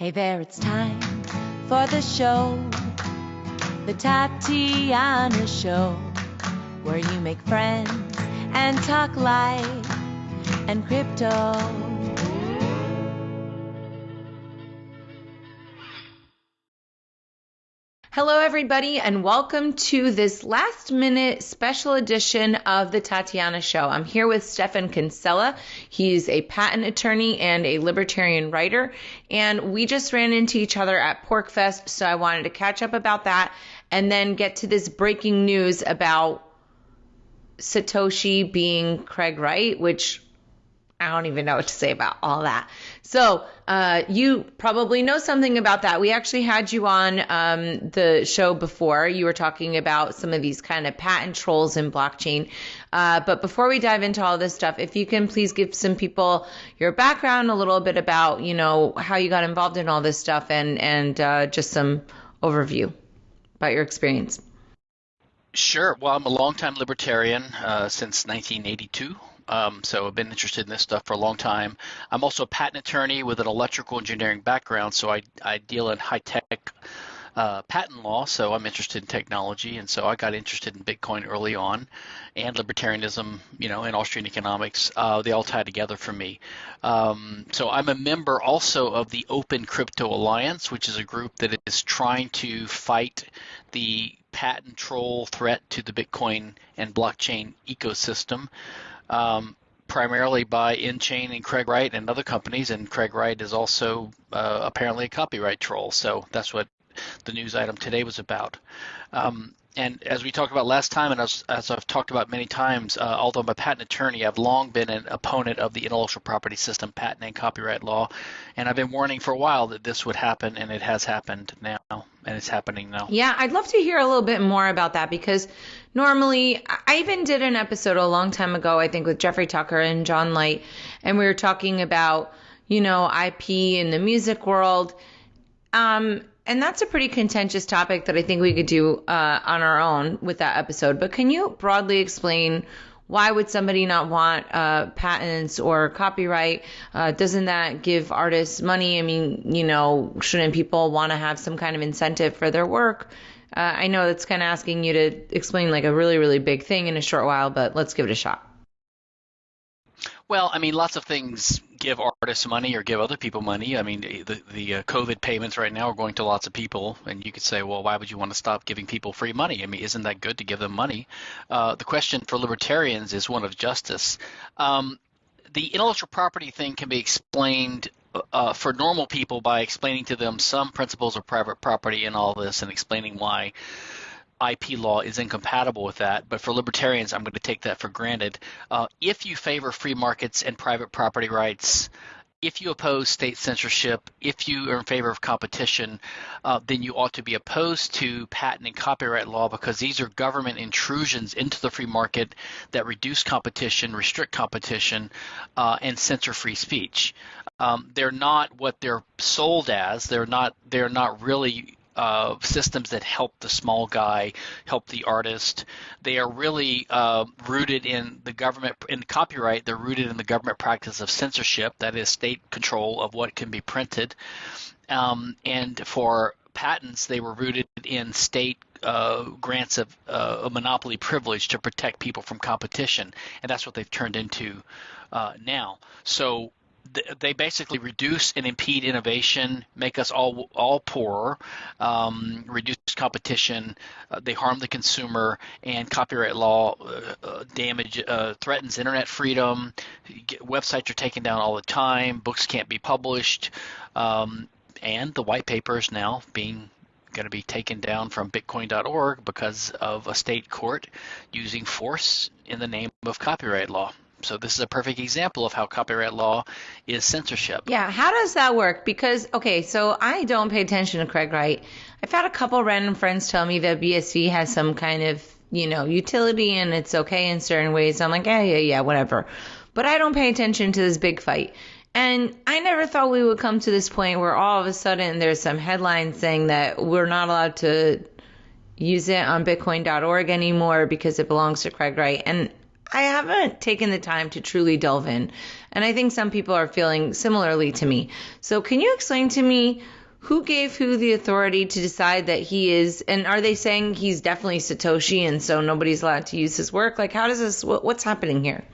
Hey there, it's time for the show, the Tatiana Show, where you make friends and talk life and crypto. Hello, everybody, and welcome to this last minute special edition of the Tatiana Show. I'm here with Stephan Kinsella. He's a patent attorney and a libertarian writer, and we just ran into each other at PorcFest, so I wanted to catch up about that and then get to this breaking news about Satoshi being Craig Wright, which I don't even know what to say about all that. So, uh, you probably know something about that. We actually had you on um, the show before. You were talking about some of these kind of patent trolls in blockchain. Uh, but before we dive into all this stuff, if you can please give some people your background, a little bit about, you know, how you got involved in all this stuff and, and uh, just some overview about your experience. Sure. Well, I'm a longtime libertarian uh, since 1982. Um, so I've been interested in this stuff for a long time. I'm also a patent attorney with an electrical engineering background, so I, I deal in high tech uh, patent law. So I'm interested in technology, and so I got interested in Bitcoin early on, and libertarianism, you know, and Austrian economics. Uh, they all tie together for me. Um, so I'm a member also of the Open Crypto Alliance, which is a group that is trying to fight the patent troll threat to the Bitcoin and blockchain ecosystem um, primarily by nChain and Craig Wright and other companies. And Craig Wright is also uh, apparently a copyright troll. So that's what the news item today was about. Um, and as we talked about last time, and as, as I've talked about many times, uh, although I'm a patent attorney, I've long been an opponent of the intellectual property system, patent and copyright law, and I've been warning for a while that this would happen, and it has happened now, and it's happening now. Yeah, I'd love to hear a little bit more about that because normally, I even did an episode a long time ago, I think, with Jeffrey Tucker and John Light, and we were talking about, you know, IP in the music world. Um, and that's a pretty contentious topic that I think we could do uh, on our own with that episode. But can you broadly explain why would somebody not want uh, patents or copyright? Uh, doesn't that give artists money? I mean, you know, shouldn't people want to have some kind of incentive for their work? Uh, I know that's kind of asking you to explain like a really, really big thing in a short while, but let's give it a shot. Well, I mean, lots of things give artists money or give other people money. I mean, the the uh, COVID payments right now are going to lots of people, and you could say, well, why would you want to stop giving people free money? I mean, isn't that good to give them money? Uh, the question for libertarians is one of justice. Um, the intellectual property thing can be explained uh, for normal people by explaining to them some principles of private property and all this, and explaining why IP law is incompatible with that, but for libertarians, I'm going to take that for granted. Uh, if you favor free markets and private property rights, if you oppose state censorship, if you are in favor of competition, uh, then you ought to be opposed to patent and copyright law because these are government intrusions into the free market that reduce competition, restrict competition, uh, and censor free speech. Um, they're not what they're sold as. They're not. They're not really uh, systems that help the small guy, help the artist. They are really uh, rooted in the government, in copyright, they're rooted in the government practice of censorship, that is, state control of what can be printed. Um, and for patents, they were rooted in state uh, grants of uh, a monopoly privilege to protect people from competition, and that's what they've turned into uh, now. So they basically reduce and impede innovation, make us all all poorer, um, reduce competition. Uh, they harm the consumer, and copyright law uh, uh damage uh, threatens internet freedom. Websites are taken down all the time. Books can't be published, um, and the white paper is now being going to be taken down from Bitcoin.org because of a state court using force in the name of copyright law. So this is a perfect example of how copyright law is censorship. Yeah, how does that work? Because okay, so I don't pay attention to Craig Wright. I've had a couple random friends tell me that BSV has some kind of you know utility and it's okay in certain ways. I'm like, yeah, yeah, yeah, whatever. But I don't pay attention to this big fight. And I never thought we would come to this point where all of a sudden there's some headline saying that we're not allowed to use it on bitcoin.org anymore because it belongs to Craig Wright. And I haven't taken the time to truly delve in. And I think some people are feeling similarly to me. So can you explain to me who gave who the authority to decide that he is and are they saying he's definitely Satoshi and so nobody's allowed to use his work? Like how does this what, what's happening here?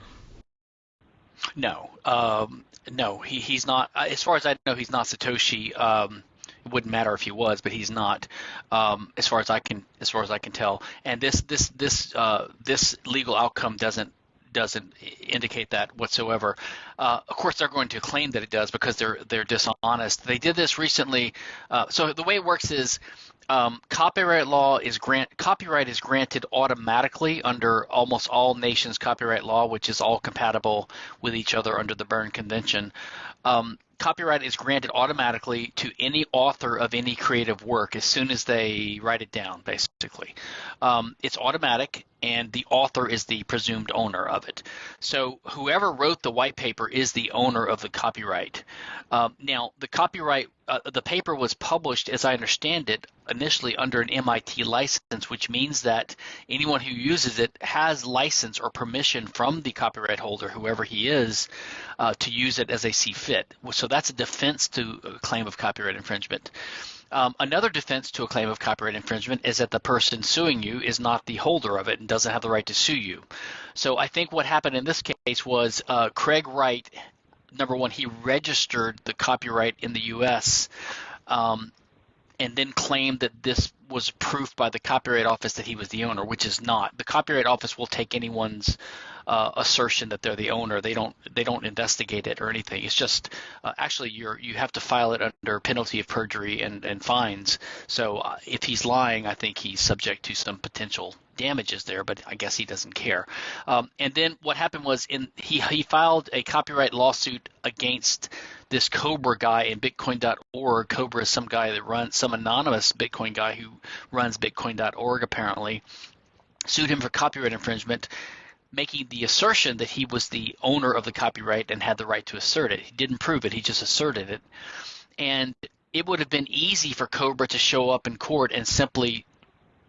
No. Um, no, he, he's not as far as I know he's not Satoshi. Um, wouldn't matter if he was, but he's not, um, as far as I can as far as I can tell. And this this this uh, this legal outcome doesn't doesn't indicate that whatsoever. Uh, of course, they're going to claim that it does because they're they're dishonest. They did this recently. Uh, so the way it works is um, copyright law is grant copyright is granted automatically under almost all nations' copyright law, which is all compatible with each other under the Berne Convention. Um, copyright is granted automatically to any author of any creative work as soon as they write it down, basically. Um, it's automatic, and the author is the presumed owner of it. So whoever wrote the white paper is the owner of the copyright. Um, now, the copyright, uh, the paper was published, as I understand it, initially under an MIT license, which means that anyone who uses it has license or permission from the copyright holder, whoever he is, uh, to use it as they see fit. So that's a defense to a claim of copyright infringement. Um, another defense to a claim of copyright infringement is that the person suing you is not the holder of it and doesn't have the right to sue you. So I think what happened in this case was uh, Craig Wright, number one, he registered the copyright in the U.S. Um, and then claimed that this was proof by the Copyright Office that he was the owner, which is not. The Copyright Office will take anyone's uh, assertion that they're the owner. They don't they don't investigate it or anything. It's just uh, actually you're you have to file it under penalty of perjury and and fines. So uh, if he's lying, I think he's subject to some potential damages there, but I guess he doesn't care. Um, and then what happened was in he he filed a copyright lawsuit against this Cobra guy in Bitcoin.org. Cobra is some guy that runs some anonymous Bitcoin guy who runs Bitcoin.org apparently. Sued him for copyright infringement making the assertion that he was the owner of the copyright and had the right to assert it. He didn't prove it, he just asserted it. And it would have been easy for Cobra to show up in court and simply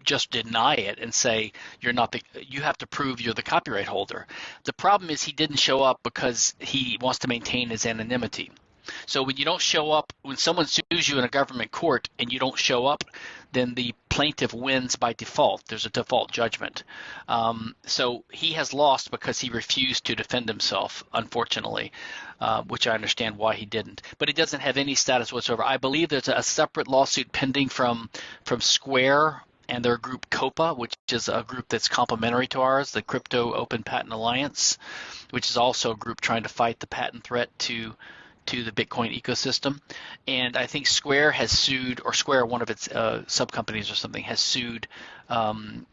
just deny it and say you're not the you have to prove you're the copyright holder. The problem is he didn't show up because he wants to maintain his anonymity. So when you don't show up, when someone sues you in a government court and you don't show up, then the plaintiff wins by default. There's a default judgment. Um, so he has lost because he refused to defend himself, unfortunately, uh, which I understand why he didn't. But he doesn't have any status whatsoever. I believe there's a separate lawsuit pending from from Square and their group COPA, which is a group that's complementary to ours, the Crypto Open Patent Alliance, which is also a group trying to fight the patent threat to to the Bitcoin ecosystem. And I think Square has sued, or Square, one of its uh, sub companies or something, has sued um,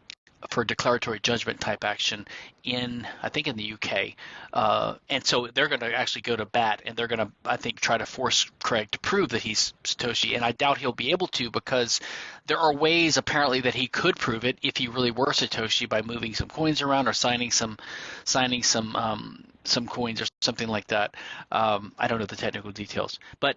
for declaratory judgment type action in I think in the UK, uh, and so they're going to actually go to bat and they're going to I think try to force Craig to prove that he's Satoshi, and I doubt he'll be able to because there are ways apparently that he could prove it if he really were Satoshi by moving some coins around or signing some signing some um, some coins or something like that. Um, I don't know the technical details, but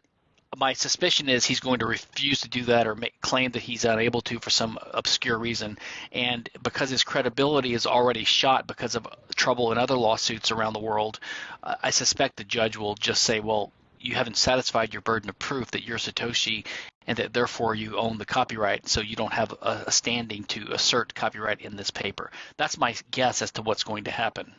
my suspicion is he's going to refuse to do that or make, claim that he's unable to for some obscure reason. And because his credibility is already shot because of trouble in other lawsuits around the world, uh, I suspect the judge will just say, well, you haven't satisfied your burden of proof that you're Satoshi and that therefore you own the copyright, so you don't have a, a standing to assert copyright in this paper. That's my guess as to what's going to happen.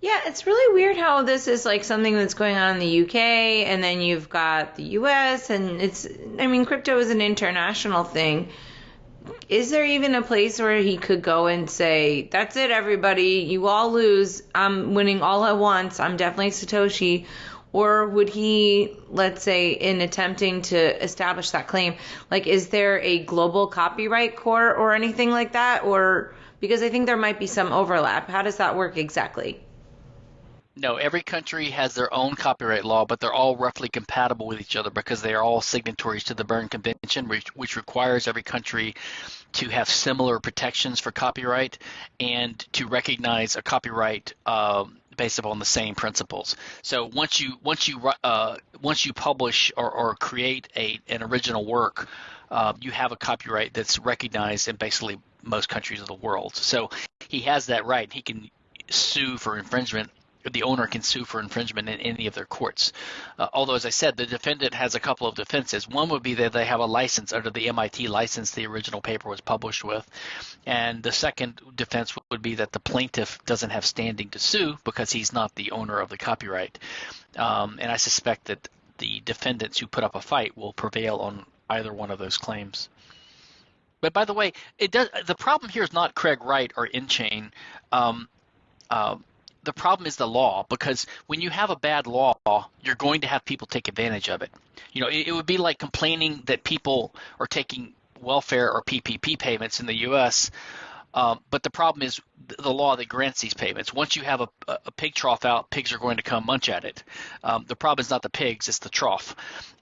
Yeah, it's really weird how this is like something that's going on in the UK and then you've got the US and it's I mean crypto is an international thing. Is there even a place where he could go and say, "That's it everybody, you all lose. I'm winning all at once. I'm definitely Satoshi." Or would he, let's say, in attempting to establish that claim, like, is there a global copyright court or anything like that? Or because I think there might be some overlap. How does that work exactly? No, every country has their own copyright law, but they're all roughly compatible with each other because they are all signatories to the Berne Convention, which, which requires every country to have similar protections for copyright and to recognize a copyright um, based upon the same principles. So once you once you uh, once you publish or, or create a an original work, uh, you have a copyright that's recognized in basically most countries of the world. So he has that right. He can sue for infringement the owner can sue for infringement in any of their courts. Uh, although, as I said, the defendant has a couple of defenses. One would be that they have a license under the MIT license the original paper was published with. And the second defense would be that the plaintiff doesn't have standing to sue because he's not the owner of the copyright. Um, and I suspect that the defendants who put up a fight will prevail on either one of those claims. But by the way, it does. The problem here is not Craig Wright or nChain. Um, uh, the problem is the law because when you have a bad law, you're going to have people take advantage of it. You know, it, it would be like complaining that people are taking welfare or PPP payments in the U.S. Um, but the problem is the law that grants these payments. Once you have a, a pig trough out, pigs are going to come munch at it. Um, the problem is not the pigs; it's the trough.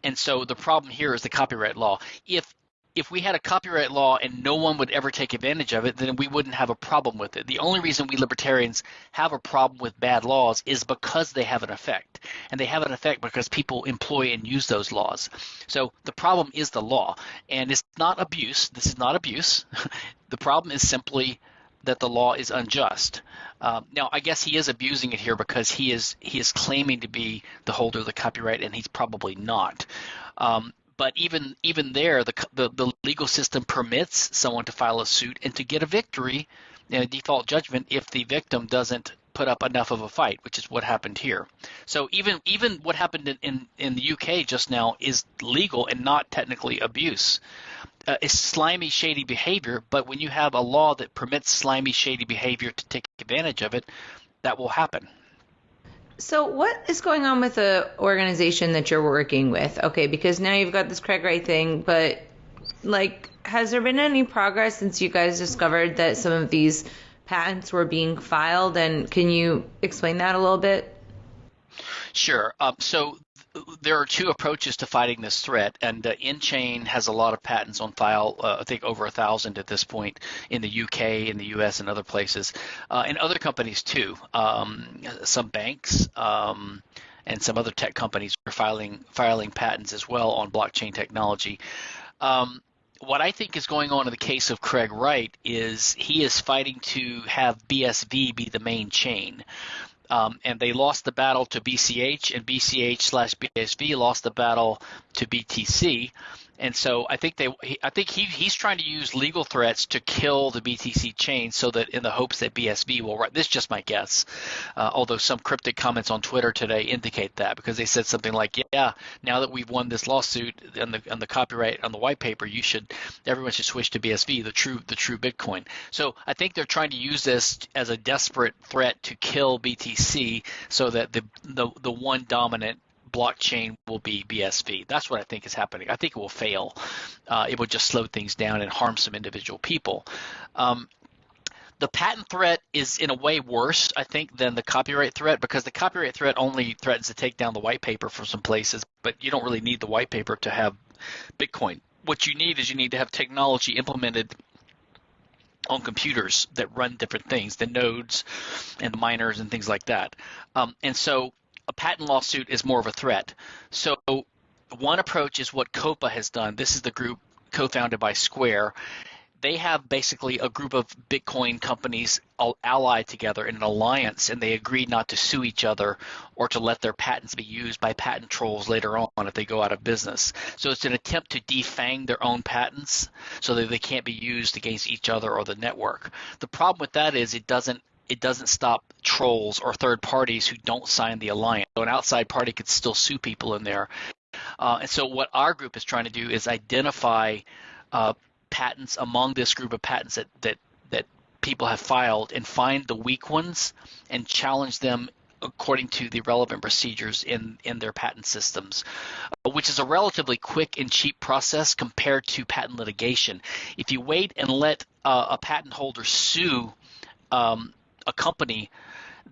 And so the problem here is the copyright law. If if we had a copyright law and no one would ever take advantage of it, then we wouldn't have a problem with it. The only reason we libertarians have a problem with bad laws is because they have an effect. And they have an effect because people employ and use those laws. So the problem is the law. And it's not abuse. This is not abuse. the problem is simply that the law is unjust. Um, now, I guess he is abusing it here because he is he is claiming to be the holder of the copyright, and he's probably not. Um, but even even there, the, the, the legal system permits someone to file a suit and to get a victory in a default judgment if the victim doesn't put up enough of a fight, which is what happened here. So even even what happened in, in, in the UK just now is legal and not technically abuse. Uh, it's slimy, shady behavior, but when you have a law that permits slimy, shady behavior to take advantage of it, that will happen. So what is going on with the organization that you're working with? Okay, because now you've got this Craig Wright thing, but like has there been any progress since you guys discovered that some of these patents were being filed and can you explain that a little bit? Sure. Um, so there are two approaches to fighting this threat, and uh, nChain has a lot of patents on file. Uh, I think over a thousand at this point in the UK, in the US, and other places, uh, and other companies too. Um, some banks. Um, and some other tech companies are filing filing patents as well on blockchain technology. Um, what I think is going on in the case of Craig Wright is he is fighting to have BSV be the main chain. Um, and they lost the battle to BCH, and BCH slash BSV lost the battle to BTC. And so I think they, I think he, he's trying to use legal threats to kill the BTC chain, so that in the hopes that BSV will. This is just my guess, uh, although some cryptic comments on Twitter today indicate that because they said something like, "Yeah, now that we've won this lawsuit and the and the copyright on the white paper, you should, everyone should switch to BSV, the true the true Bitcoin." So I think they're trying to use this as a desperate threat to kill BTC, so that the the the one dominant blockchain will be BSV. That's what I think is happening. I think it will fail. Uh, it will just slow things down and harm some individual people. Um, the patent threat is in a way worse, I think, than the copyright threat because the copyright threat only threatens to take down the white paper from some places, but you don't really need the white paper to have Bitcoin. What you need is you need to have technology implemented on computers that run different things, the nodes and the miners and things like that. Um, and so a patent lawsuit is more of a threat. So one approach is what COPA has done. This is the group co-founded by Square. They have basically a group of Bitcoin companies allied together in an alliance, and they agreed not to sue each other or to let their patents be used by patent trolls later on if they go out of business. So it's an attempt to defang their own patents so that they can't be used against each other or the network. The problem with that is it doesn't it doesn't stop trolls or third parties who don't sign the alliance. So an outside party could still sue people in there. Uh, and so what our group is trying to do is identify uh, patents among this group of patents that, that that people have filed and find the weak ones and challenge them according to the relevant procedures in, in their patent systems, uh, which is a relatively quick and cheap process compared to patent litigation. If you wait and let uh, a patent holder sue um, a company,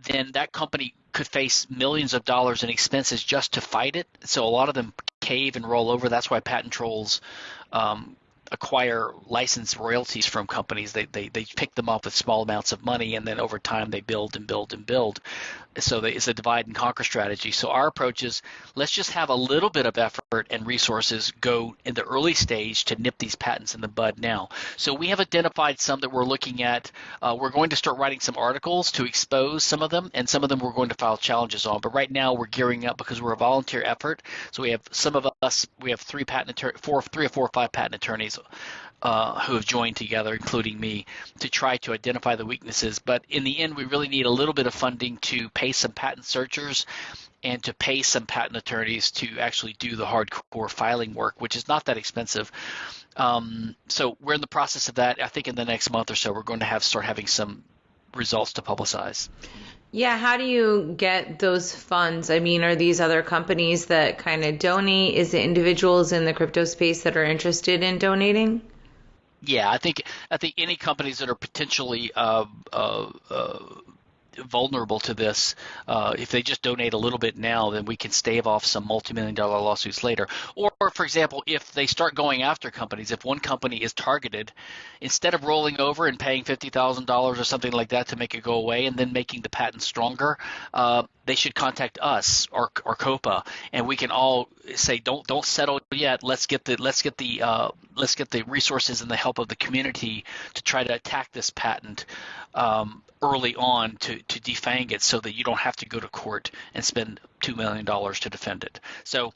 then that company could face millions of dollars in expenses just to fight it. So a lot of them cave and roll over. That's why patent trolls um, acquire license royalties from companies. They, they, they pick them up with small amounts of money, and then over time they build and build and build. so it's a divide and conquer strategy. So our approach is let's just have a little bit of effort and resources go in the early stage to nip these patents in the bud now. So we have identified some that we're looking at. Uh, we're going to start writing some articles to expose some of them, and some of them we're going to file challenges on. But right now we're gearing up because we're a volunteer effort. So we have some of us, we have three patent four, three or four or five patent attorneys uh, who have joined together, including me, to try to identify the weaknesses. But in the end, we really need a little bit of funding to pay some patent searchers and to pay some patent attorneys to actually do the hardcore filing work, which is not that expensive. Um, so we're in the process of that. I think in the next month or so, we're going to have start having some results to publicize. Yeah, how do you get those funds? I mean, are these other companies that kind of donate? Is it individuals in the crypto space that are interested in donating? Yeah, I think I think any companies that are potentially uh, uh, uh, vulnerable to this. Uh, if they just donate a little bit now, then we can stave off some multi-million dollar lawsuits later. Or, for example, if they start going after companies, if one company is targeted, instead of rolling over and paying fifty thousand dollars or something like that to make it go away, and then making the patent stronger, uh, they should contact us or, or COPA, and we can all say, don't don't settle yet. Let's get the let's get the uh, let's get the resources and the help of the community to try to attack this patent um, early on to, to defang it so that you don't have to go to court and spend $2 million to defend it. So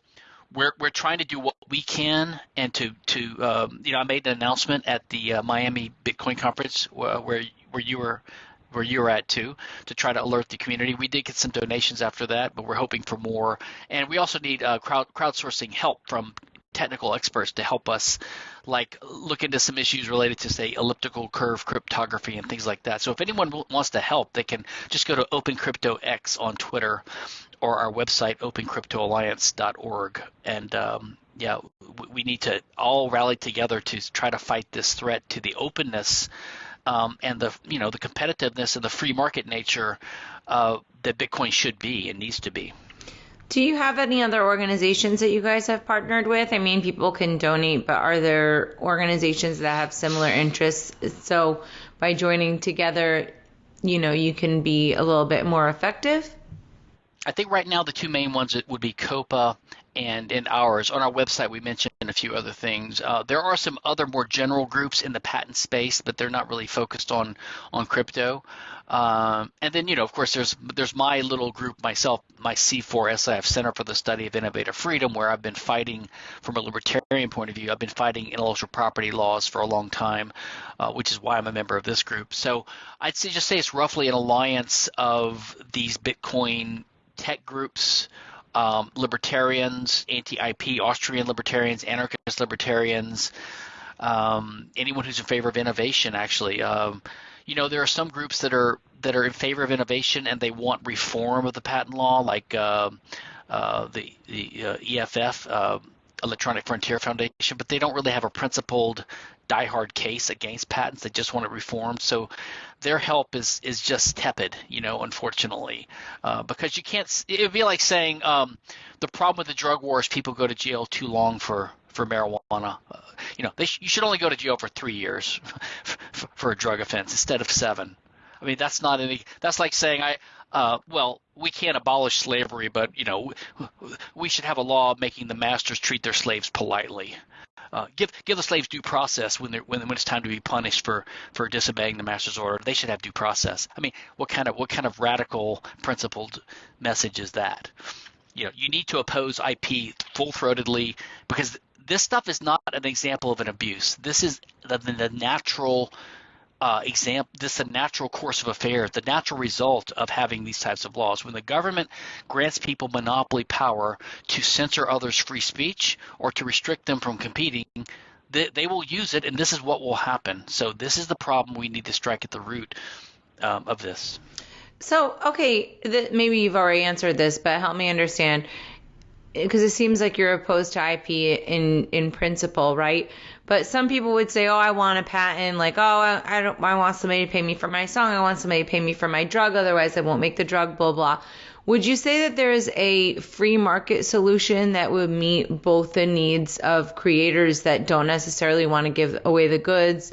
we're, we're trying to do what we can and to, to um, you know, I made an announcement at the uh, Miami Bitcoin conference uh, where, where you were where you're at too to try to alert the community. We did get some donations after that, but we're hoping for more. And we also need uh, crowd crowdsourcing help from technical experts to help us like look into some issues related to say elliptical curve cryptography and things like that. So if anyone wants to help, they can just go to OpenCryptoX on Twitter or our website opencryptoalliance.org and um, yeah, we need to all rally together to try to fight this threat to the openness um, and the you know the competitiveness and the free market nature uh, that Bitcoin should be and needs to be. Do you have any other organizations that you guys have partnered with? I mean, people can donate, but are there organizations that have similar interests? So by joining together, you know, you can be a little bit more effective? I think right now the two main ones would be COPA and in ours. On our website, we mentioned a few other things. Uh, there are some other more general groups in the patent space, but they're not really focused on on crypto. Um, and then, you know, of course, there's there's my little group myself, my C4SIF Center for the Study of Innovative Freedom, where I've been fighting from a libertarian point of view. I've been fighting intellectual property laws for a long time, uh, which is why I'm a member of this group. So I'd say, just say it's roughly an alliance of these Bitcoin tech groups um, libertarians, anti-IP, Austrian libertarians, anarchist libertarians, um, anyone who's in favor of innovation. Actually, um, you know, there are some groups that are that are in favor of innovation and they want reform of the patent law, like uh, uh, the the uh, EFF. Electronic Frontier Foundation, but they don't really have a principled diehard case against patents. They just want it reformed. So their help is is just tepid, you know, unfortunately, uh, because you can't. It would be like saying um, the problem with the drug war is people go to jail too long for for marijuana. Uh, you know, they sh- you should only go to jail for three years for, for a drug offense instead of seven. I mean, that's not any. That's like saying I. Uh, well, we can't abolish slavery, but you know, we should have a law making the masters treat their slaves politely. Uh, give give the slaves due process when, when when it's time to be punished for for disobeying the master's order. They should have due process. I mean, what kind of what kind of radical principled message is that? You know, you need to oppose IP full throatedly because this stuff is not an example of an abuse. This is the, the natural uh, example, this is a natural course of affairs, the natural result of having these types of laws. When the government grants people monopoly power to censor others' free speech or to restrict them from competing, they, they will use it, and this is what will happen. So this is the problem we need to strike at the root um, of this. So, okay, th- maybe you've already answered this, but help me understand because it seems like you're opposed to IP in in principle, right? But some people would say, "Oh, I want a patent." Like, "Oh, I, I don't. I want somebody to pay me for my song. I want somebody to pay me for my drug. Otherwise, I won't make the drug." Blah blah. Would you say that there is a free market solution that would meet both the needs of creators that don't necessarily want to give away the goods,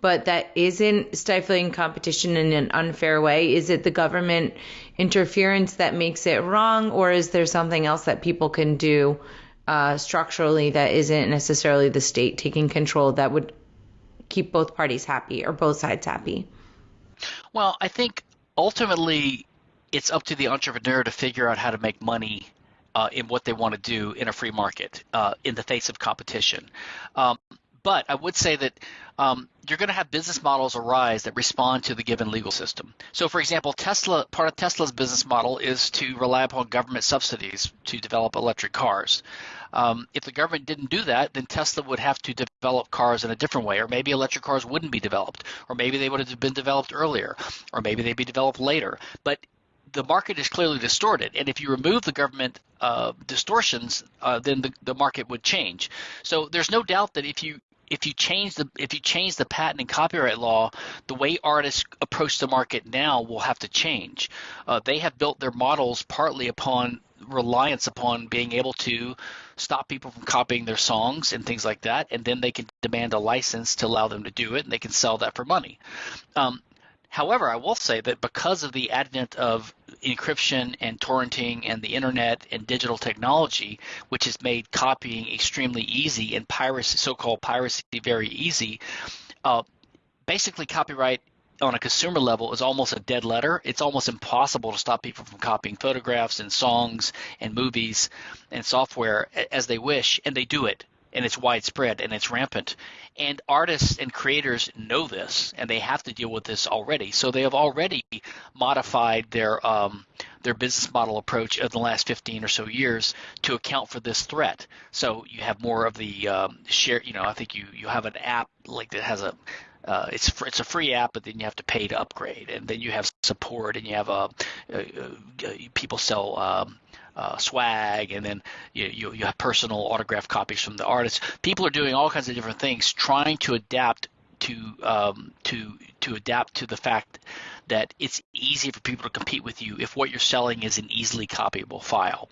but that isn't stifling competition in an unfair way? Is it the government interference that makes it wrong, or is there something else that people can do uh, structurally that isn't necessarily the state taking control that would keep both parties happy or both sides happy? Well, I think ultimately it's up to the entrepreneur to figure out how to make money uh, in what they want to do in a free market uh, in the face of competition. Um, but I would say that um, you're going to have business models arise that respond to the given legal system. So, for example, Tesla, part of Tesla's business model is to rely upon government subsidies to develop electric cars. Um, if the government didn't do that, then Tesla would have to develop cars in a different way, or maybe electric cars wouldn't be developed, or maybe they would have been developed earlier, or maybe they'd be developed later. But the market is clearly distorted, and if you remove the government uh, distortions, uh, then the, the market would change. So there's no doubt that if you if you change the if you change the patent and copyright law, the way artists approach the market now will have to change. Uh, they have built their models partly upon reliance upon being able to stop people from copying their songs and things like that, and then they can demand a license to allow them to do it, and they can sell that for money. Um, However, I will say that because of the advent of encryption and torrenting and the internet and digital technology, which has made copying extremely easy and piracy, so-called piracy, very easy, uh, basically copyright on a consumer level is almost a dead letter. It's almost impossible to stop people from copying photographs and songs and movies and software as they wish, and they do it and it's widespread and it's rampant. And artists and creators know this, and they have to deal with this already. So they have already modified their um, their business model approach of the last 15 or so years to account for this threat. So you have more of the um, share. You know, I think you you have an app like that has a uh, it's it's a free app, but then you have to pay to upgrade, and then you have support, and you have a, uh, uh, people sell um, uh, swag, and then you, you, you have personal autograph copies from the artists. People are doing all kinds of different things, trying to adapt to um, to to adapt to the fact that it's easy for people to compete with you if what you're selling is an easily copyable file.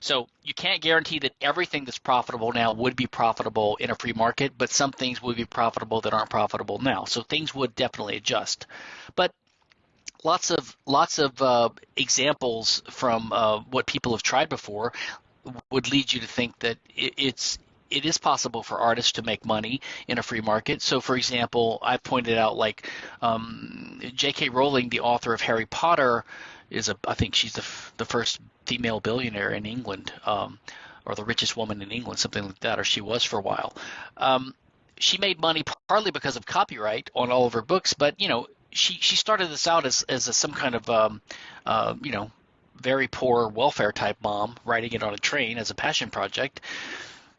So you can't guarantee that everything that's profitable now would be profitable in a free market, but some things would be profitable that aren't profitable now. So things would definitely adjust. But lots of lots of uh, examples from uh, what people have tried before would lead you to think that it, it's it is possible for artists to make money in a free market. So, for example, I pointed out like um, J.K. Rowling, the author of Harry Potter, is a I think she's the f- the first female billionaire in England, um, or the richest woman in England, something like that, or she was for a while. Um, she made money partly because of copyright on all of her books, but you know she she started this out as as a, some kind of um, uh, you know very poor welfare type mom writing it on a train as a passion project.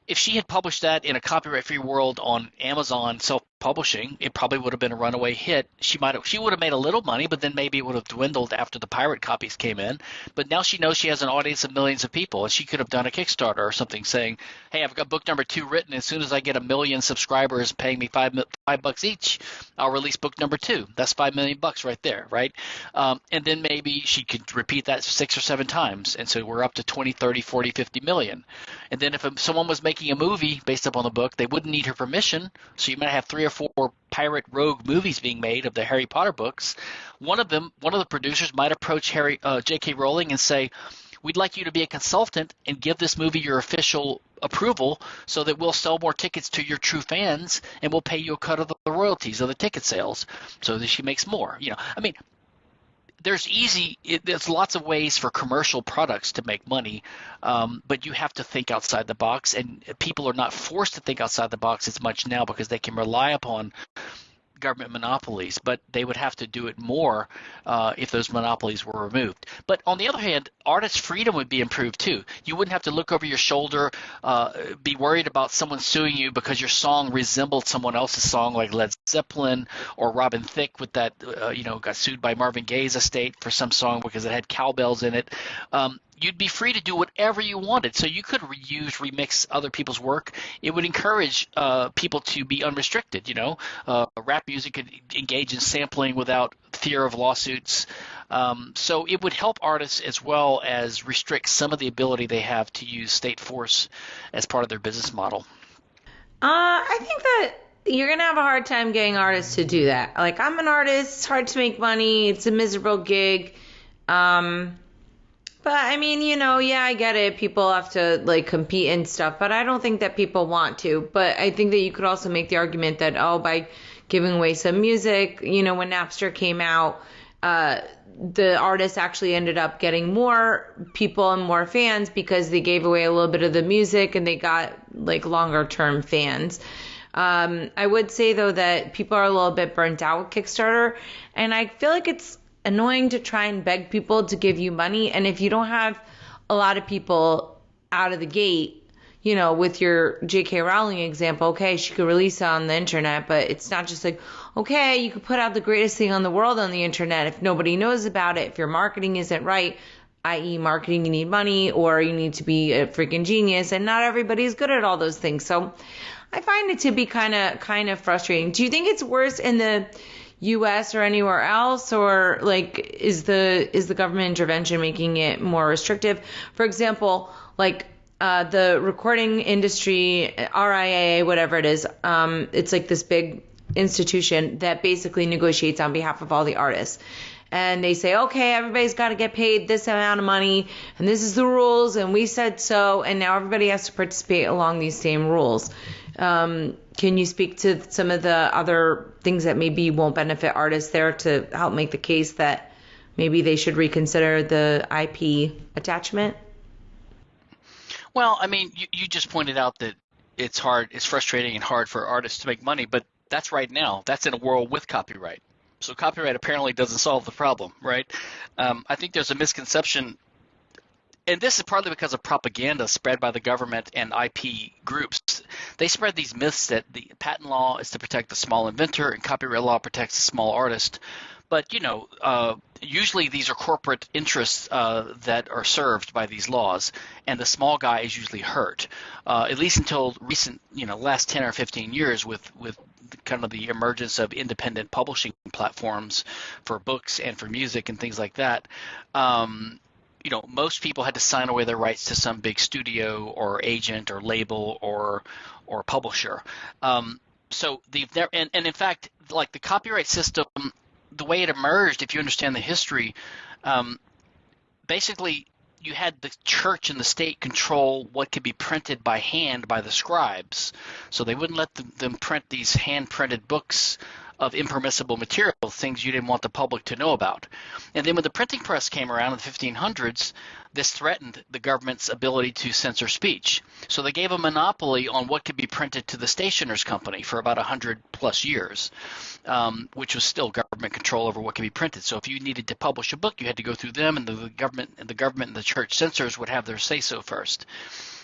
If she had published that in a copyright free world on Amazon self publishing, it probably would have been a runaway hit. She might have, she would have made a little money, but then maybe it would have dwindled after the pirate copies came in. But now she knows she has an audience of millions of people, and she could have done a Kickstarter or something saying, "Hey, I've got book number two written. As soon as I get a million subscribers paying me five five bucks each, I'll release book number two. That's five million bucks right there, right? Um, and then maybe she could repeat that six or seven times, and so we're up to 20, 30, 40, 50 million. And then if someone was making a movie based upon the book, they wouldn't need her permission, so you might have three or four pirate rogue movies being made of the Harry Potter books. One of them, one of the producers might approach Harry uh, J.K. Rowling and say, "We'd like you to be a consultant and give this movie your official approval, so that we'll sell more tickets to your true fans, and we'll pay you a cut of the royalties of the ticket sales, so that she makes more." You know, I mean, there's easy it, there's lots of ways for commercial products to make money um, but you have to think outside the box and people are not forced to think outside the box as much now because they can rely upon government monopolies, but they would have to do it more uh, if those monopolies were removed. But on the other hand, artist freedom would be improved too. You wouldn't have to look over your shoulder, uh, be worried about someone suing you because your song resembled someone else's song, like Led Zeppelin or Robin Thicke, with that uh, you know got sued by Marvin Gaye's estate for some song because it had cowbells in it. Um, you'd be free to do whatever you wanted. So you could reuse, remix other people's work. It would encourage uh, people to be unrestricted. You know, uh, rap music could engage in sampling without fear of lawsuits. Um, so it would help artists as well as restrict some of the ability they have to use state force as part of their business model. Uh, I think that you're gonna have a hard time getting artists to do that. Like I'm an artist, it's hard to make money, it's a miserable gig. Um, but I mean, you know, yeah, I get it. People have to like compete and stuff, but I don't think that people want to. But I think that you could also make the argument that oh, by giving away some music, you know, when Napster came out, uh, the artists actually ended up getting more people and more fans because they gave away a little bit of the music and they got like longer term fans. Um, I would say though that people are a little bit burnt out with Kickstarter, and I feel like it's annoying to try and beg people to give you money. And if you don't have a lot of people out of the gate, you know, with your J.K. Rowling example, okay, she could release it on the internet, but it's not just like, okay, you could put out the greatest thing on the world on the internet if nobody knows about it, if your marketing isn't right, i.e., marketing, you need money or you need to be a freaking genius, and not everybody's good at all those things. So I find it to be kind of kind of frustrating. Do you think it's worse in the U.S. or anywhere else, or like is the is the government intervention making it more restrictive? For example, like uh, the recording industry, RIAA, whatever it is, um, it's like this big institution that basically negotiates on behalf of all the artists. And they say, okay, everybody's got to get paid this amount of money, and this is the rules, and we said so, and now everybody has to participate along these same rules. Um, can you speak to some of the other things that maybe won't benefit artists there to help make the case that maybe they should reconsider the IP attachment? Well, I mean, you, you just pointed out that it's hard, it's frustrating and hard for artists to make money, but that's right now. That's in a world with copyright. So copyright apparently doesn't solve the problem, right? Um, I think there's a misconception and this is partly because of propaganda spread by the government and IP groups. They spread these myths that the patent law is to protect the small inventor and copyright law protects the small artist. But you know, uh, usually these are corporate interests uh, that are served by these laws, and the small guy is usually hurt. Uh, at least until recent, you know, last 10 or 15 years, with with kind of the emergence of independent publishing platforms for books and for music and things like that. Um, you know, most people had to sign away their rights to some big studio or agent or label or or publisher. Um, so the and, and in fact, like the copyright system, the way it emerged, if you understand the history, um, basically you had the church and the state control what could be printed by hand by the scribes. So they wouldn't let them, them print these hand printed books of impermissible material, things you didn't want the public to know about. And then when the printing press came around in the 1500s, this threatened the government's ability to censor speech. So they gave a monopoly on what could be printed to the stationer's company for about 100 plus years, um, which was still government control over what could be printed. So if you needed to publish a book, you had to go through them, and the government and the government and the church censors would have their say so first.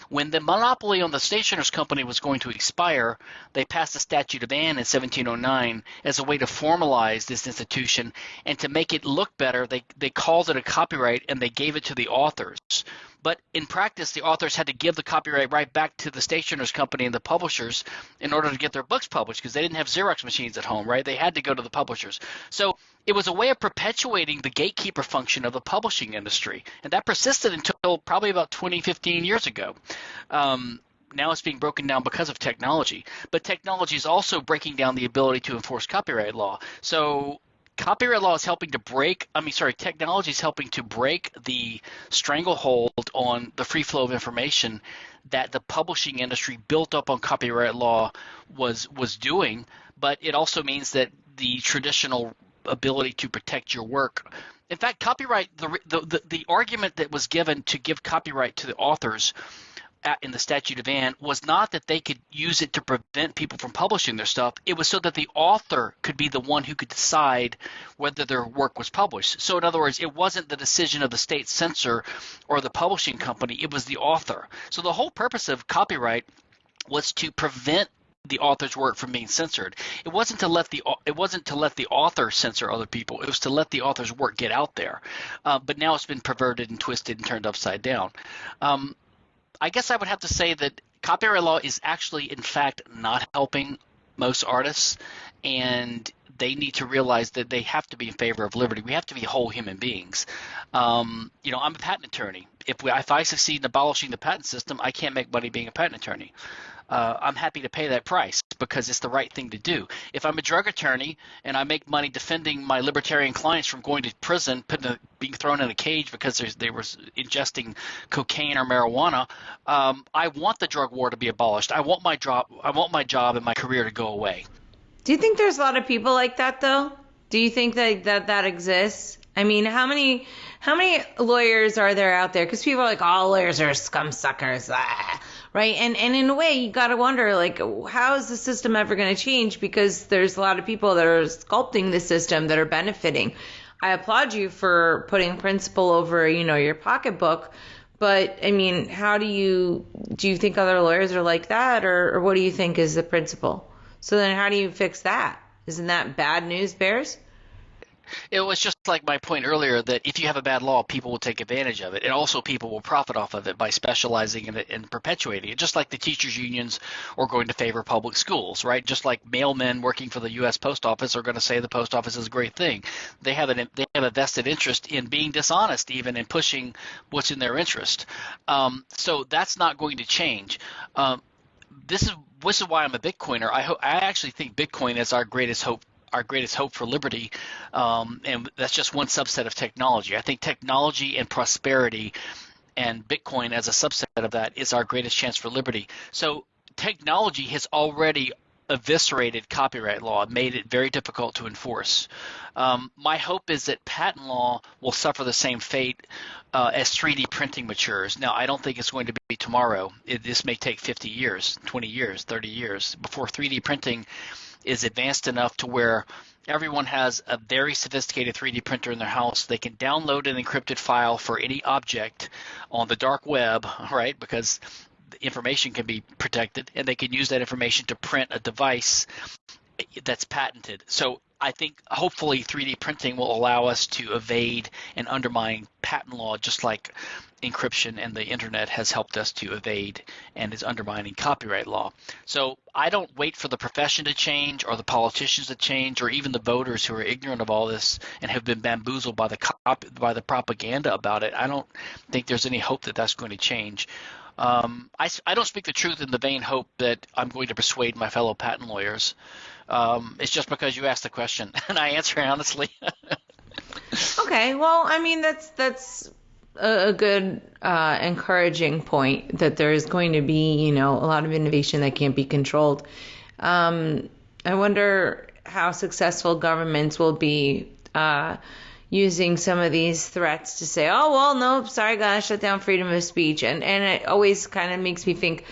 When the monopoly on the stationer's company was going to expire, they passed the Statute of Anne in 1709 as a way to formalize this institution and to make it look better. They they called it a copyright and they gave it to the authors. But in practice, the authors had to give the copyright right back to the stationer's company and the publishers in order to get their books published because they didn't have Xerox machines at home, right? They had to go to the publishers. So it was a way of perpetuating the gatekeeper function of the publishing industry. And that persisted until probably about 20, 15 years ago. Um, now it's being broken down because of technology. But technology is also breaking down the ability to enforce copyright law. So copyright law is helping to break i mean sorry technology is helping to break the stranglehold on the free flow of information that the publishing industry built up on copyright law was was doing but it also means that the traditional ability to protect your work in fact copyright the the, the, the argument that was given to give copyright to the authors uh, in the statute of Anne was not that they could use it to prevent people from publishing their stuff. It was so that the author could be the one who could decide whether their work was published. So, in other words, it wasn't the decision of the state censor or the publishing company, it was the author. So, the whole purpose of copyright was to prevent the author's work from being censored. It wasn't to let the it wasn't to let the author censor other people. It was to let the author's work get out there. Uh, but now it's been perverted and twisted and turned upside down. Um, I guess I would have to say that copyright law is actually, in fact, not helping most artists, and they need to realize that they have to be in favor of liberty. We have to be whole human beings. Um, you know, I'm a patent attorney. If we, if I succeed in abolishing the patent system, I can't make money being a patent attorney. Uh, I'm happy to pay that price because it's the right thing to do. If I'm a drug attorney and I make money defending my libertarian clients from going to prison, a, being thrown in a cage because they were ingesting cocaine or marijuana, um, I want the drug war to be abolished. I want my job. I want my job and my career to go away. Do you think there's a lot of people like that though? Do you think that that, that exists? I mean, how many how many lawyers are there out there? Because people are like, all lawyers are scum suckers, ah, right? And and in a way, you got to wonder, like, how is the system ever going to change? Because there's a lot of people that are sculpting the system that are benefiting. I applaud you for putting principle over, you know, your pocketbook. But I mean, how do you do? You think other lawyers are like that, or, or what do you think is the principle? So then, how do you fix that? Isn't that bad news, Bears? It was just like my point earlier that if you have a bad law, people will take advantage of it, and also people will profit off of it by specializing in it and perpetuating it. Just like the teachers' unions are going to favor public schools, right? Just like mailmen working for the U.S. Post Office are going to say the post office is a great thing. They have an they have a vested interest in being dishonest, even in pushing what's in their interest. Um, so that's not going to change. Um, this is this is why I'm a Bitcoiner. I ho- I actually think Bitcoin is our greatest hope our greatest hope for liberty, um, and that's just one subset of technology. I think technology and prosperity, and Bitcoin as a subset of that, is our greatest chance for liberty. So technology has already eviscerated copyright law, made it very difficult to enforce. Um, my hope is that patent law will suffer the same fate uh, as 3D printing matures. Now, I don't think it's going to be tomorrow. It, this may take 50 years, 20 years, 30 years before 3D printing is advanced enough to where everyone has a very sophisticated 3D printer in their house. They can download an encrypted file for any object on the dark web, right? Because the information can be protected, and they can use that information to print a device that's patented. So I think hopefully 3D printing will allow us to evade and undermine patent law, just like encryption and the internet has helped us to evade and is undermining copyright law. So I don't wait for the profession to change or the politicians to change or even the voters who are ignorant of all this and have been bamboozled by the cop- by the propaganda about it. I don't think there's any hope that that's going to change. Um, I, I don't speak the truth in the vain hope that I'm going to persuade my fellow patent lawyers. Um, it's just because you asked the question, and I answer honestly. okay, well, I mean that's that's a, good uh, encouraging point that there is going to be, you know, a lot of innovation that can't be controlled. Um, I wonder how successful governments will be uh, using some of these threats to say, "Oh well, no, sorry, gotta shut down freedom of speech," and and it always kind of makes me think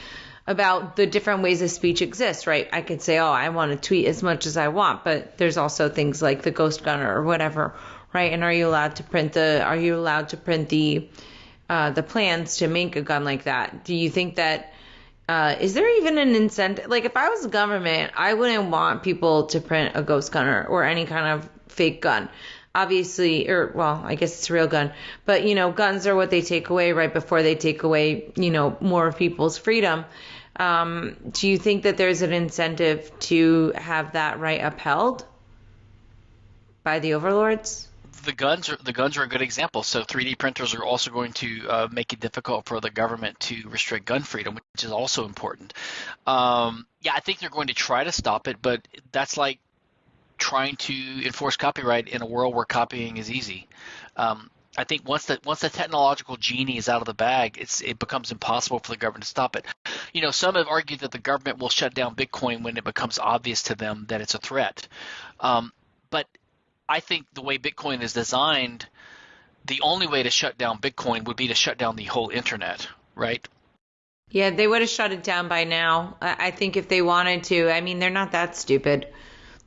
about the different ways of speech exists, right? I could say, oh, I want to tweet as much as I want, but there's also things like the ghost gunner or whatever, right? And are you allowed to print the are you allowed to print the uh, the plans to make a gun like that? Do you think that uh, is there even an incentive? Like, if I was the government, I wouldn't want people to print a ghost gunner or any kind of fake gun. Obviously, or well, I guess it's a real gun, but you know, guns are what they take away right before they take away, you know, more of people's freedom. Um, do you think that there's an incentive to have that right upheld by the overlords? the guns are the guns are a good example. So 3D printers are also going to uh, make it difficult for the government to restrict gun freedom, which is also important. Um, yeah, I think they're going to try to stop it, but that's like trying to enforce copyright in a world where copying is easy. Um, I think once the once the technological genie is out of the bag, it's it becomes impossible for the government to stop it. You know, some have argued that the government will shut down Bitcoin when it becomes obvious to them that it's a threat. Um, but I think the way Bitcoin is designed, the only way to shut down Bitcoin would be to shut down the whole internet, right? Yeah, they would have shut it down by now. I think if they wanted to, I mean, they're not that stupid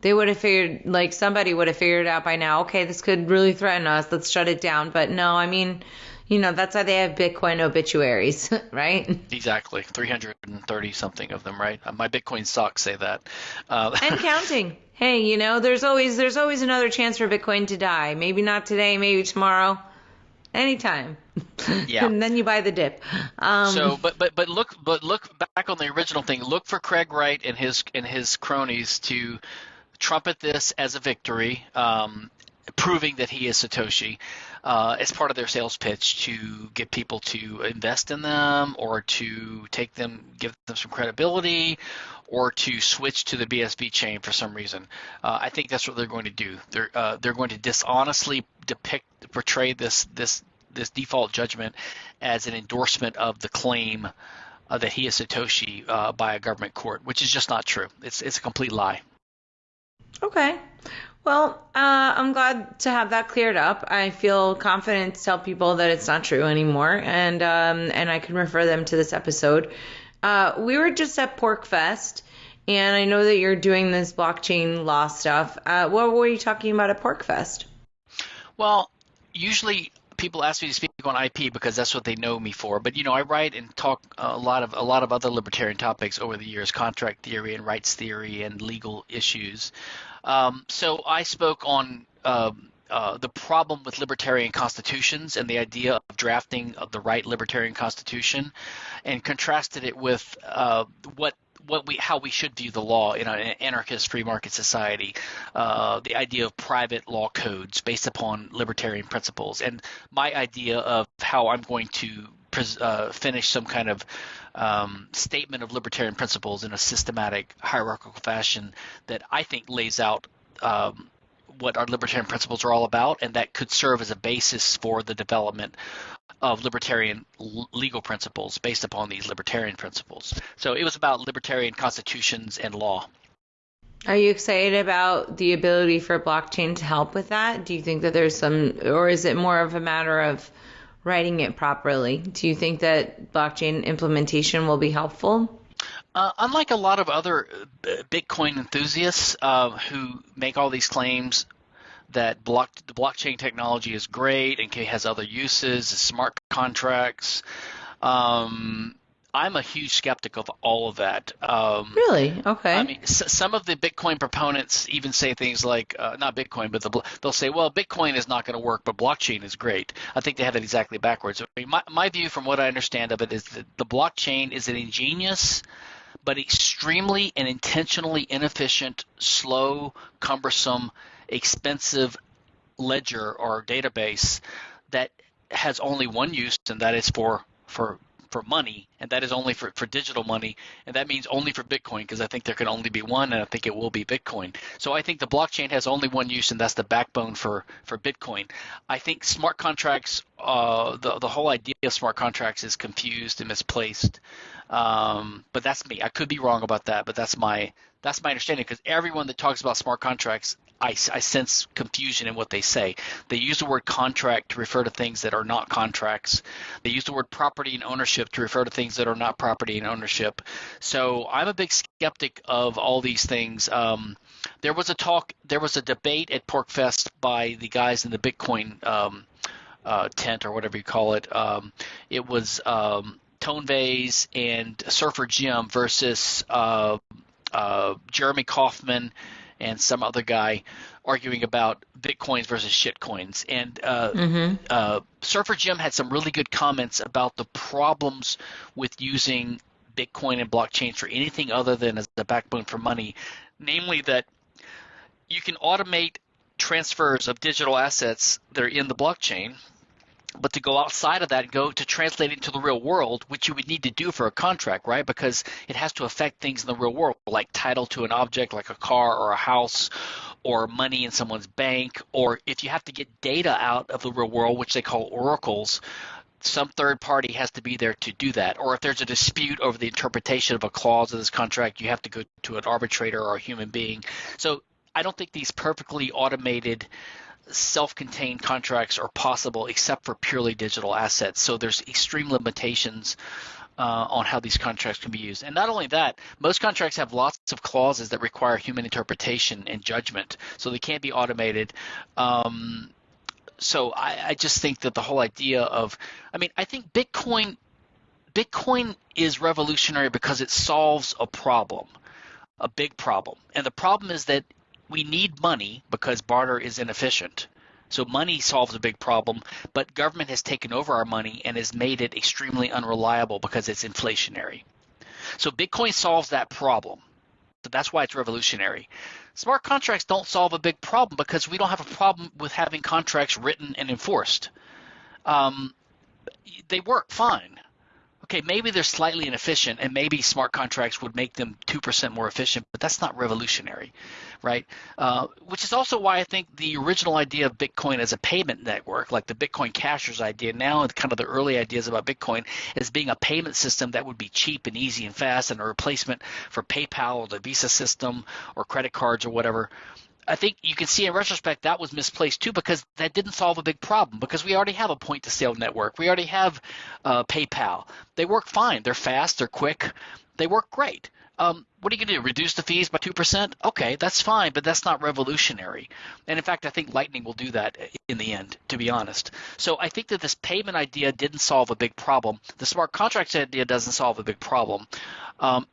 they would have figured like somebody would have figured out by now. Okay this could really threaten us. Let's shut it down. But no i mean you know that's why they have bitcoin obituaries right? Exactly. 330 something of them right? Uh, my bitcoin stocks say that. Uh, and counting. Hey you know there's always there's always another chance for bitcoin to die. Maybe not today maybe tomorrow. Anytime. Yeah. And then you buy the dip. Um, so but but but look but look back on the original thing. Look for craig wright and his and his cronies to trumpet this as a victory, um, proving that he is Satoshi. uh, as part of their sales pitch to get people to invest in them or to take them, give them some credibility, or to switch to the BSV chain for some reason. Uh, I think that's what they're going to do. They're uh, they're going to dishonestly depict, portray this this this default judgment as an endorsement of the claim uh, that he is Satoshi uh, by a government court, which is just not true. It's it's a complete lie. Okay. Well, uh, I'm glad to have that cleared up. I feel confident to tell people that it's not true anymore, and um, and I can refer them to this episode. Uh, we were just at PorcFest, and I know that you're doing this blockchain law stuff. Uh, what were you talking about at PorcFest? Well, usually people ask me to speak on IP because that's what they know me for. But you know, I write and talk a lot of a lot of other libertarian topics over the years, contract theory and rights theory and legal issues. Um, so I spoke on. Um, uh, the problem with libertarian constitutions and the idea of drafting the right libertarian constitution, and contrasted it with uh, what what we how we should view the law in an anarchist free market society, uh, the idea of private law codes based upon libertarian principles, and my idea of how I'm going to uh, finish some kind of um, statement of libertarian principles in a systematic hierarchical fashion that I think lays out. Um, what our libertarian principles are all about, and that could serve as a basis for the development of libertarian legal principles based upon these libertarian principles. So it was about libertarian constitutions and law. Are you excited about the ability for blockchain to help with that? Do you think that there's some, or is it more of a matter of writing it properly? Do you think that blockchain implementation will be helpful? Uh, unlike a lot of other uh, Bitcoin enthusiasts uh, who make all these claims that block the blockchain technology is great and has other uses, smart contracts. Um, I'm a huge skeptic of all of that. Um, really? Okay. I mean, s- some of the Bitcoin proponents even say things like, uh, not Bitcoin, but the, they'll say, well, Bitcoin is not going to work, but blockchain is great. I think they have it exactly backwards. I mean, my, my view, from what I understand of it, is that the blockchain is an ingenious but extremely and intentionally inefficient, slow, cumbersome, expensive ledger or database that has only one use, and that is for for for money, and that is only for, for digital money, and that means only for Bitcoin because I think there can only be one, and I think it will be Bitcoin. So I think the blockchain has only one use, and that's the backbone for for Bitcoin. I think smart contracts, uh, the the whole idea of smart contracts is confused and misplaced. Um, but that's me. I could be wrong about that, but that's my that's my understanding because everyone that talks about smart contracts, I, I sense confusion in what they say. They use the word contract to refer to things that are not contracts. They use the word property and ownership to refer to things that are not property and ownership. So I'm a big skeptic of all these things. Um, there was a talk, there was a debate at PorcFest by the guys in the Bitcoin um, uh, tent or whatever you call it. Um, it was um, Tone Vays and Surfer Jim versus uh, uh, Jeremy Kauffman and some other guy arguing about bitcoins versus shitcoins. And uh, mm-hmm. uh, Surfer Jim had some really good comments about the problems with using Bitcoin and blockchain for anything other than as a backbone for money, namely that you can automate transfers of digital assets that are in the blockchain but to go outside of that and go to translate into the real world, which you would need to do for a contract, right? Because it has to affect things in the real world, like title to an object like a car or a house or money in someone's bank, or if you have to get data out of the real world, which they call oracles, some third party has to be there to do that. Or if there's a dispute over the interpretation of a clause of this contract, you have to go to an arbitrator or a human being. So I don't think these perfectly automated self-contained contracts are possible except for purely digital assets. So there's extreme limitations uh, on how these contracts can be used. And not only that, most contracts have lots of clauses that require human interpretation and judgment, so they can't be automated. Um, so I, I just think that the whole idea of, I mean, I think Bitcoin, Bitcoin is revolutionary because it solves a problem, a big problem, and the problem is that we need money because barter is inefficient. So money solves a big problem, but government has taken over our money and has made it extremely unreliable because it's inflationary. So Bitcoin solves that problem. So that's why it's revolutionary. Smart contracts don't solve a big problem because we don't have a problem with having contracts written and enforced. Um, they work fine okay, maybe they're slightly inefficient, and maybe smart contracts would make them 2% more efficient, but that's not revolutionary, right? Uh, which is also why I think the original idea of Bitcoin as a payment network, like the Bitcoin Cashers idea, now and kind of the early ideas about Bitcoin as being a payment system that would be cheap and easy and fast and a replacement for PayPal or the Visa system or credit cards or whatever. I think you can see in retrospect that was misplaced too because that didn't solve a big problem because we already have a point to sale network. We already have uh, PayPal. They work fine. They're fast. They're quick. They work great. Um, what are you going to do? Reduce the fees by 2%? Okay, that's fine, but that's not revolutionary. And in fact, I think Lightning will do that in the end, to be honest. So I think that this payment idea didn't solve a big problem. The smart contracts idea doesn't solve a big problem. Um,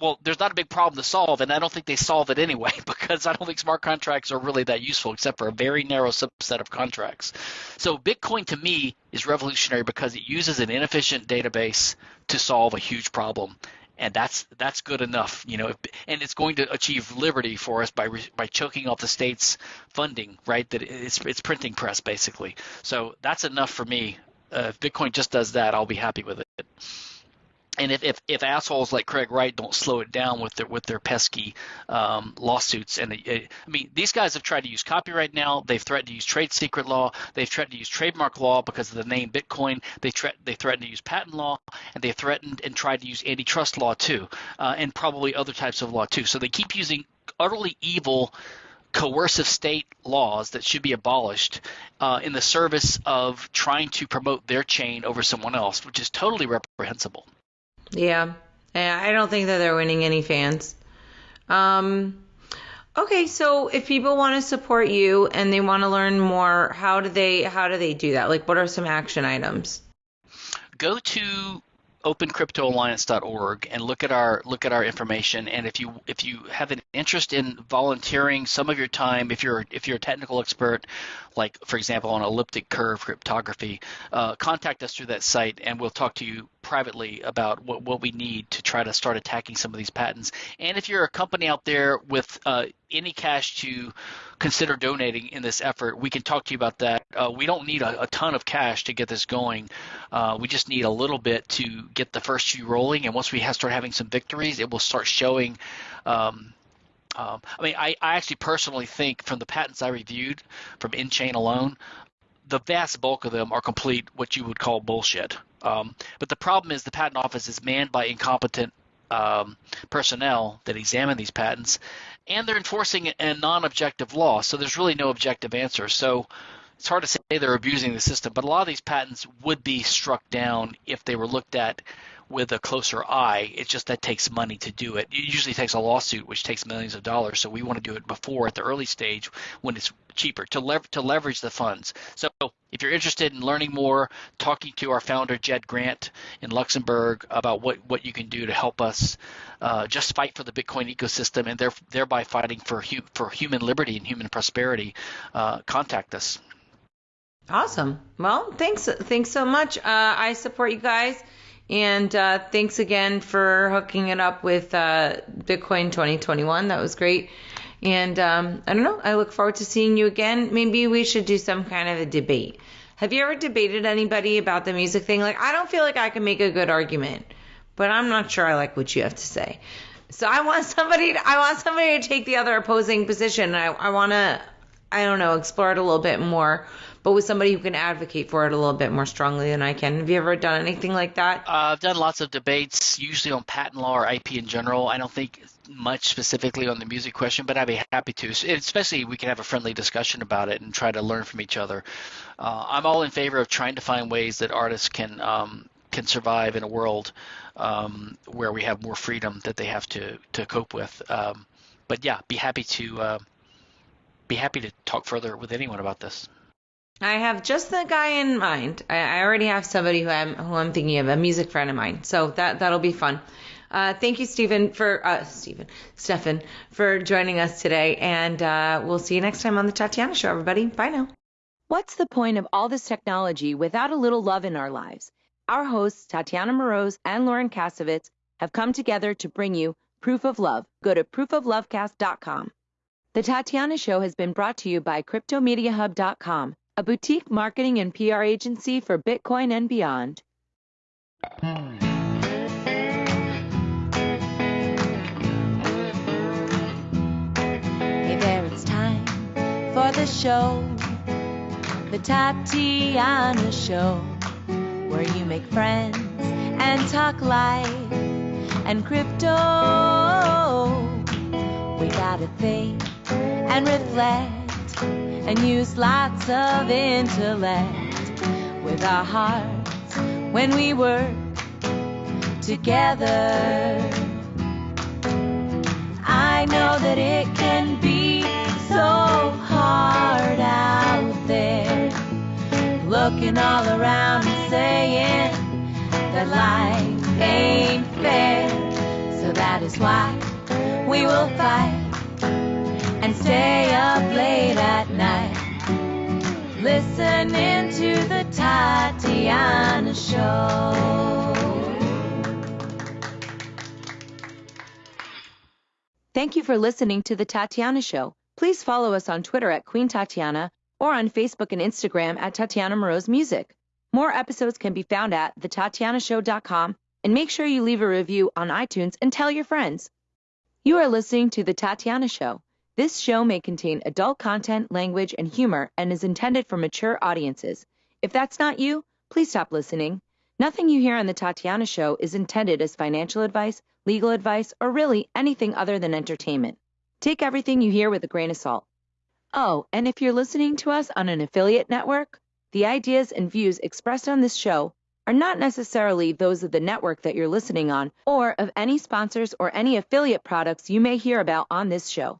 well, there's not a big problem to solve, and I don't think they solve it anyway because I don't think smart contracts are really that useful except for a very narrow subset of contracts. So Bitcoin to me is revolutionary because it uses an inefficient database to solve a huge problem. And that's that's good enough, you know. And it's going to achieve liberty for us by by choking off the state's funding, right? That it's it's printing press basically. So that's enough for me. Uh, if Bitcoin just does that, I'll be happy with it and if, if, if, assholes like Craig Wright don't slow it down with their with their pesky um, lawsuits, and it, it, I mean these guys have tried to use copyright now. They've threatened to use trade secret law. They've threatened to use trademark law because of the name Bitcoin. They thre- they threatened to use patent law, and they threatened and tried to use antitrust law too, uh, and probably other types of law too. So they keep using utterly evil coercive state laws that should be abolished uh, in the service of trying to promote their chain over someone else, which is totally reprehensible. Yeah. I don't think that they're winning any fans. Um, okay, so if people want to support you and they want to learn more, how do they how do they do that? Like what are some action items? Go to opencryptoalliance.org and look at our look at our information and if you if you have an interest in volunteering some of your time if you're if you're a technical expert like for example on elliptic curve cryptography uh, contact us through that site and we'll talk to you privately about what, what we need to try to start attacking some of these patents and if you're a company out there with uh, any cash to consider donating in this effort, we can talk to you about that. Uh, we don't need a, a, ton of cash to get this going. Uh, we just need a little bit to get the first few rolling. And once we have, start having some victories, it will start showing. Um, um, I mean, I, I actually personally think from the patents I reviewed from nChain alone, the vast bulk of them are complete what you would call bullshit. Um, but the problem is the patent office is manned by incompetent um, personnel that examine these patents, and they're enforcing a non-objective law. So there's really no objective answer. So it's hard to say they're abusing the system, but a lot of these patents would be struck down if they were looked at with a closer eye. It's just that takes money to do it. It usually takes a lawsuit, which takes millions of dollars. So we want to do it before at the early stage when it's cheaper to lever- to leverage the funds. So if you're interested in learning more, talking to our founder Jed Grant in Luxembourg about what what you can do to help us uh, just fight for the Bitcoin ecosystem and there, thereby fighting for hu- for human liberty and human prosperity, uh, contact us. Awesome. Well, thanks thanks so much. Uh, I support you guys. And uh, thanks again for hooking it up with uh, Bitcoin 2021. That was great. And um, I don't know. I look forward to seeing you again. Maybe we should do some kind of a debate. Have you ever debated anybody about the music thing? Like, I don't feel like I can make a good argument, but I'm not sure I like what you have to say. So I want somebody. To, I want somebody to take the other opposing position. I, I want to. I don't know. Explore it a little bit more but with somebody who can advocate for it a little bit more strongly than I can. Have you ever done anything like that? Uh, I've done lots of debates, usually on patent law or IP in general. I don't think much specifically on the music question, but I'd be happy to. Especially, we can have a friendly discussion about it and try to learn from each other. Uh, I'm all in favor of trying to find ways that artists can um, can survive in a world um, where we have more freedom that they have to to cope with. Um, but yeah, be happy to uh, be happy to talk further with anyone about this. I have just the guy in mind. I, I already have somebody who I'm who I'm thinking of, a music friend of mine. So that that'll be fun. Uh, thank you, Stephen, for uh, Stephen, Stefan, for joining us today, and uh, we'll see you next time on the Tatiana Show, everybody. Bye now. What's the point of all this technology without a little love in our lives? Our hosts, Tatiana Moroz and Lauren Kasovitz, have come together to bring you proof of love. Go to proofoflovecast.com. The Tatiana Show has been brought to you by CryptoMediaHub.com, a boutique marketing and PR agency for Bitcoin and beyond. Hey there, it's time for the show, the Tatiana Show, where you make friends and talk life and crypto. We gotta think and reflect and use lots of intellect with our hearts when we work together. I know that it can be so hard out there, looking all around and saying that life ain't fair. So that is why we will fight stay up late at night, listening to the Tatiana Show. Thank you for listening to The Tatiana Show. Please follow us on Twitter at Queen Tatiana or on Facebook and Instagram at Tatiana Moroz Music. More episodes can be found at thetatianashow.com and make sure you leave a review on iTunes and tell your friends. You are listening to The Tatiana Show. This show may contain adult content, language, and humor and is intended for mature audiences. If that's not you, please stop listening. Nothing you hear on The Tatiana Show is intended as financial advice, legal advice, or really anything other than entertainment. Take everything you hear with a grain of salt. Oh, and if you're listening to us on an affiliate network, the ideas and views expressed on this show are not necessarily those of the network that you're listening on or of any sponsors or any affiliate products you may hear about on this show.